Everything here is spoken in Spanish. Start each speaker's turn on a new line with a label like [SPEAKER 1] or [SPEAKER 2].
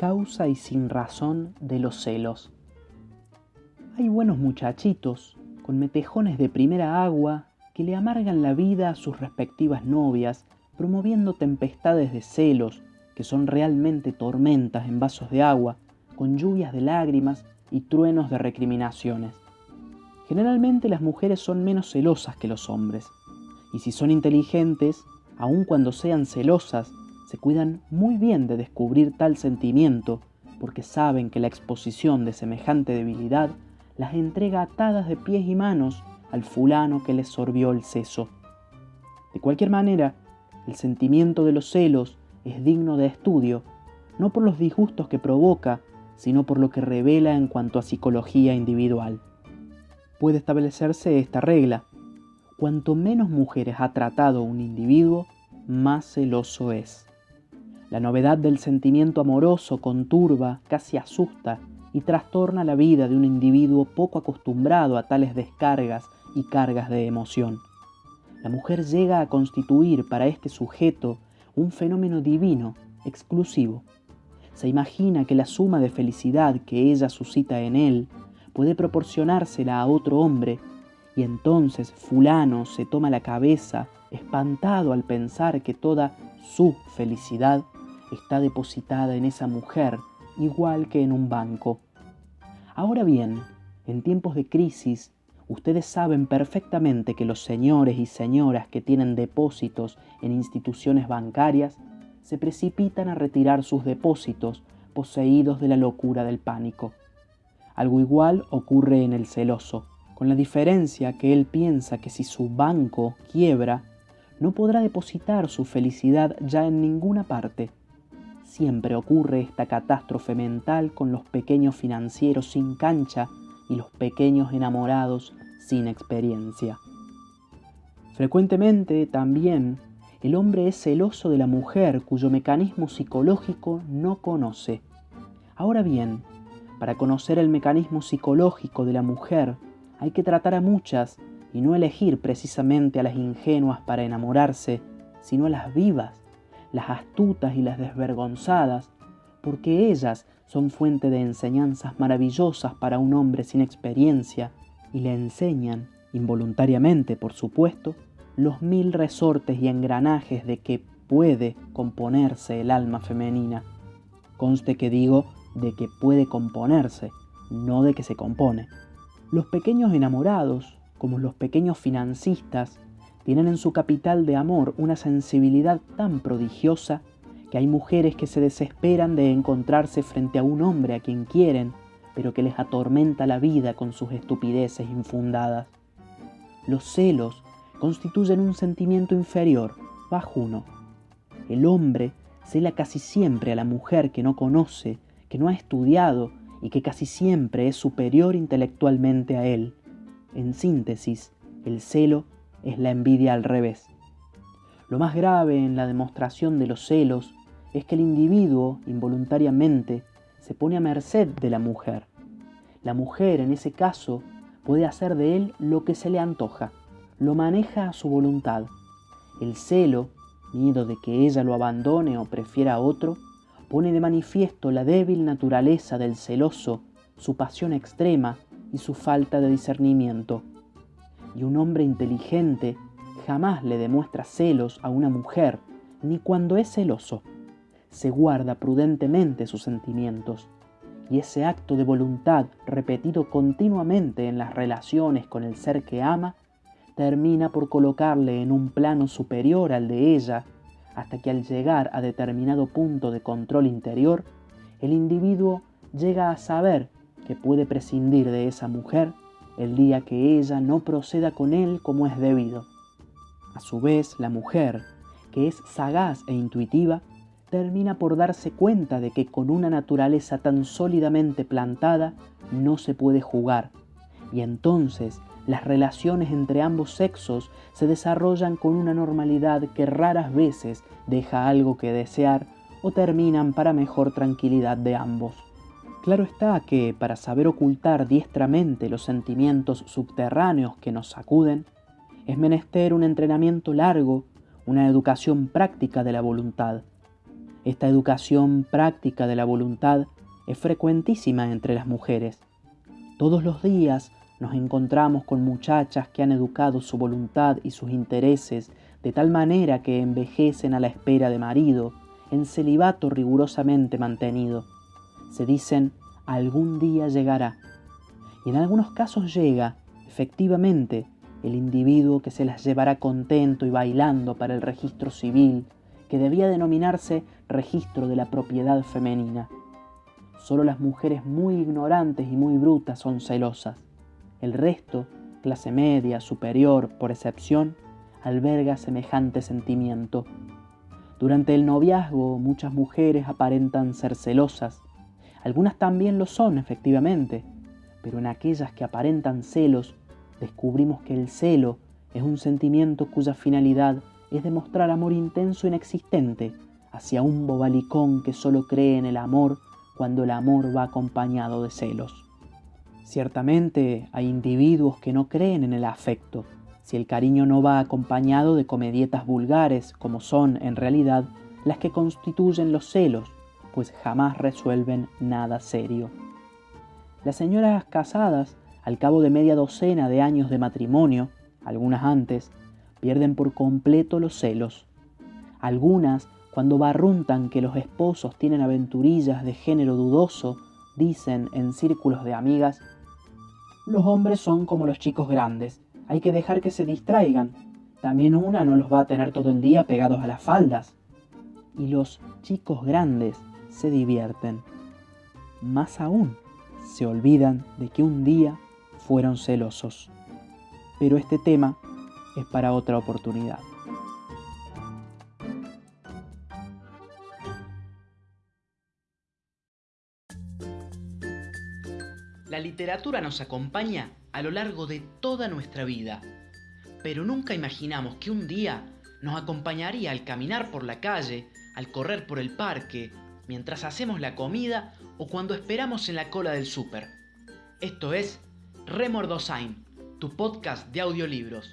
[SPEAKER 1] causa y sin razón de los celos. Hay buenos muchachitos, con metejones de primera agua, que le amargan la vida a sus respectivas novias, promoviendo tempestades de celos, que son realmente tormentas en vasos de agua, con lluvias de lágrimas y truenos de recriminaciones. Generalmente las mujeres son menos celosas que los hombres, y si son inteligentes, aun cuando sean celosas, se cuidan muy bien de descubrir tal sentimiento, porque saben que la exposición de semejante debilidad las entrega atadas de pies y manos al fulano que les sorbió el seso. De cualquier manera, el sentimiento de los celos es digno de estudio, no por los disgustos que provoca, sino por lo que revela en cuanto a psicología individual. Puede establecerse esta regla. Cuanto menos mujeres ha tratado un individuo, más celoso es. La novedad del sentimiento amoroso conturba, casi asusta y trastorna la vida de un individuo poco acostumbrado a tales descargas y cargas de emoción. La mujer llega a constituir para este sujeto un fenómeno divino, exclusivo. Se imagina que la suma de felicidad que ella suscita en él puede proporcionársela a otro hombre, y entonces fulano se toma la cabeza, espantado al pensar que toda su felicidad está depositada en esa mujer igual que en un banco. Ahora bien, en tiempos de crisis, ustedes saben perfectamente que los señores y señoras que tienen depósitos en instituciones bancarias se precipitan a retirar sus depósitos poseídos de la locura del pánico. Algo igual ocurre en el celoso, con la diferencia que él piensa que si su banco quiebra, no podrá depositar su felicidad ya en ninguna parte Siempre ocurre esta catástrofe mental con los pequeños financieros sin cancha y los pequeños enamorados sin experiencia. Frecuentemente también el hombre es celoso de la mujer cuyo mecanismo psicológico no conoce. Ahora bien, para conocer el mecanismo psicológico de la mujer hay que tratar a muchas y no elegir precisamente a las ingenuas para enamorarse, sino a las vivas las astutas y las desvergonzadas, porque ellas son fuente de enseñanzas maravillosas para un hombre sin experiencia y le enseñan, involuntariamente por supuesto, los mil resortes y engranajes de que puede componerse el alma femenina. Conste que digo de que puede componerse, no de que se compone. Los pequeños enamorados, como los pequeños financistas, tienen en su capital de amor una sensibilidad tan prodigiosa que hay mujeres que se desesperan de encontrarse frente a un hombre a quien quieren, pero que les atormenta la vida con sus estupideces infundadas. Los celos constituyen un sentimiento inferior, bajuno. El hombre cela casi siempre a la mujer que no conoce, que no ha estudiado y que casi siempre es superior intelectualmente a él. En síntesis, el celo es la envidia al revés. Lo más grave en la demostración de los celos es que el individuo involuntariamente se pone a merced de la mujer. La mujer en ese caso puede hacer de él lo que se le antoja, lo maneja a su voluntad. El celo, miedo de que ella lo abandone o prefiera a otro, pone de manifiesto la débil naturaleza del celoso, su pasión extrema y su falta de discernimiento y un hombre inteligente jamás le demuestra celos a una mujer, ni cuando es celoso. Se guarda prudentemente sus sentimientos, y ese acto de voluntad repetido continuamente en las relaciones con el ser que ama, termina por colocarle en un plano superior al de ella, hasta que al llegar a determinado punto de control interior, el individuo llega a saber que puede prescindir de esa mujer el día que ella no proceda con él como es debido. A su vez, la mujer, que es sagaz e intuitiva, termina por darse cuenta de que con una naturaleza tan sólidamente plantada no se puede jugar, y entonces las relaciones entre ambos sexos se desarrollan con una normalidad que raras veces deja algo que desear o terminan para mejor tranquilidad de ambos. Claro está que para saber ocultar diestramente los sentimientos subterráneos que nos sacuden, es menester un entrenamiento largo, una educación práctica de la voluntad. Esta educación práctica de la voluntad es frecuentísima entre las mujeres. Todos los días nos encontramos con muchachas que han educado su voluntad y sus intereses de tal manera que envejecen a la espera de marido, en celibato rigurosamente mantenido. Se dicen, algún día llegará. Y en algunos casos llega, efectivamente, el individuo que se las llevará contento y bailando para el registro civil, que debía denominarse registro de la propiedad femenina. Solo las mujeres muy ignorantes y muy brutas son celosas. El resto, clase media, superior, por excepción, alberga semejante sentimiento. Durante el noviazgo muchas mujeres aparentan ser celosas. Algunas también lo son, efectivamente, pero en aquellas que aparentan celos descubrimos que el celo es un sentimiento cuya finalidad es demostrar amor intenso e inexistente hacia un bobalicón que solo cree en el amor cuando el amor va acompañado de celos. Ciertamente hay individuos que no creen en el afecto, si el cariño no va acompañado de comedietas vulgares, como son en realidad las que constituyen los celos, pues jamás resuelven nada serio. Las señoras casadas, al cabo de media docena de años de matrimonio, algunas antes, pierden por completo los celos. Algunas, cuando barruntan que los esposos tienen aventurillas de género dudoso, dicen en círculos de amigas, los hombres son como los chicos grandes, hay que dejar que se distraigan. También una no los va a tener todo el día pegados a las faldas. Y los chicos grandes se divierten. Más aún, se olvidan de que un día fueron celosos. Pero este tema es para otra oportunidad.
[SPEAKER 2] La literatura nos acompaña a lo largo de toda nuestra vida, pero nunca imaginamos que un día nos acompañaría al caminar por la calle, al correr por el parque, mientras hacemos la comida o cuando esperamos en la cola del súper. Esto es Remordosain, tu podcast de audiolibros.